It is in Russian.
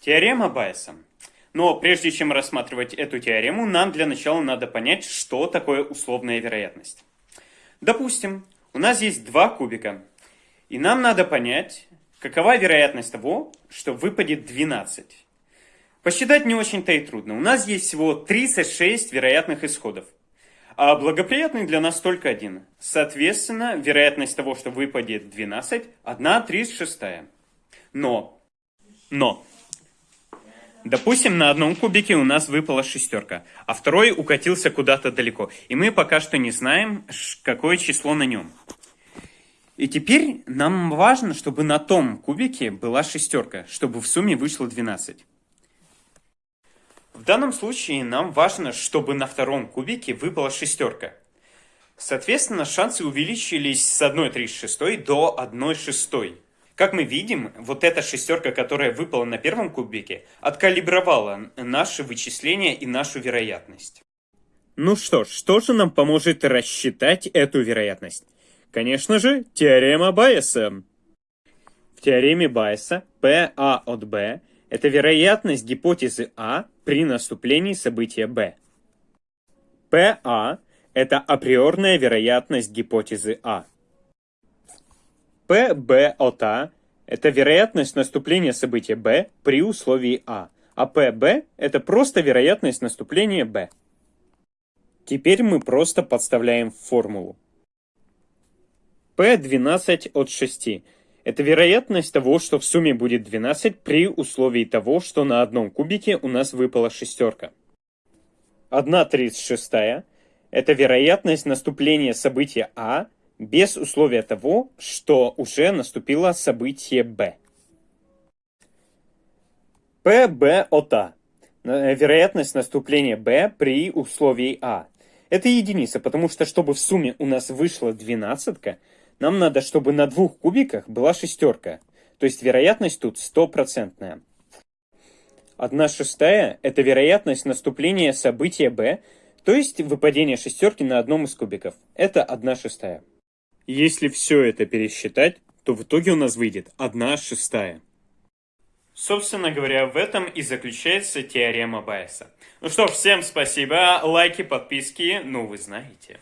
Теорема Байеса. Но прежде чем рассматривать эту теорему, нам для начала надо понять, что такое условная вероятность. Допустим, у нас есть два кубика, и нам надо понять, какова вероятность того, что выпадет 12. Посчитать не очень-то и трудно. У нас есть всего 36 вероятных исходов, а благоприятный для нас только один. Соответственно, вероятность того, что выпадет 12, 1 36. Но, но, Допустим, на одном кубике у нас выпала шестерка, а второй укатился куда-то далеко. И мы пока что не знаем, какое число на нем. И теперь нам важно, чтобы на том кубике была шестерка, чтобы в сумме вышло 12. В данном случае нам важно, чтобы на втором кубике выпала шестерка. Соответственно, шансы увеличились с 1,36 до 1,6. Как мы видим, вот эта шестерка, которая выпала на первом кубике, откалибровала наши вычисления и нашу вероятность. Ну что ж, что же нам поможет рассчитать эту вероятность? Конечно же, теорема Байеса. В теореме Байеса PA от B – это вероятность гипотезы А при наступлении события B. PA – это априорная вероятность гипотезы А. PB от А – это вероятность наступления события B при условии А, а PB – это просто вероятность наступления B. Теперь мы просто подставляем формулу. P12 от 6 – это вероятность того, что в сумме будет 12 при условии того, что на одном кубике у нас выпала шестерка. 1,36 – это вероятность наступления события А без условия того, что уже наступило событие Б. От А. Вероятность наступления Б при условии А. Это единица, потому что чтобы в сумме у нас вышла двенадцатка, нам надо, чтобы на двух кубиках была шестерка. То есть вероятность тут стопроцентная. Одна шестая – это вероятность наступления события B, то есть выпадение шестерки на одном из кубиков. Это одна шестая. Если все это пересчитать, то в итоге у нас выйдет 1 шестая. Собственно говоря, в этом и заключается теорема Байеса. Ну что, всем спасибо, лайки, подписки, ну вы знаете.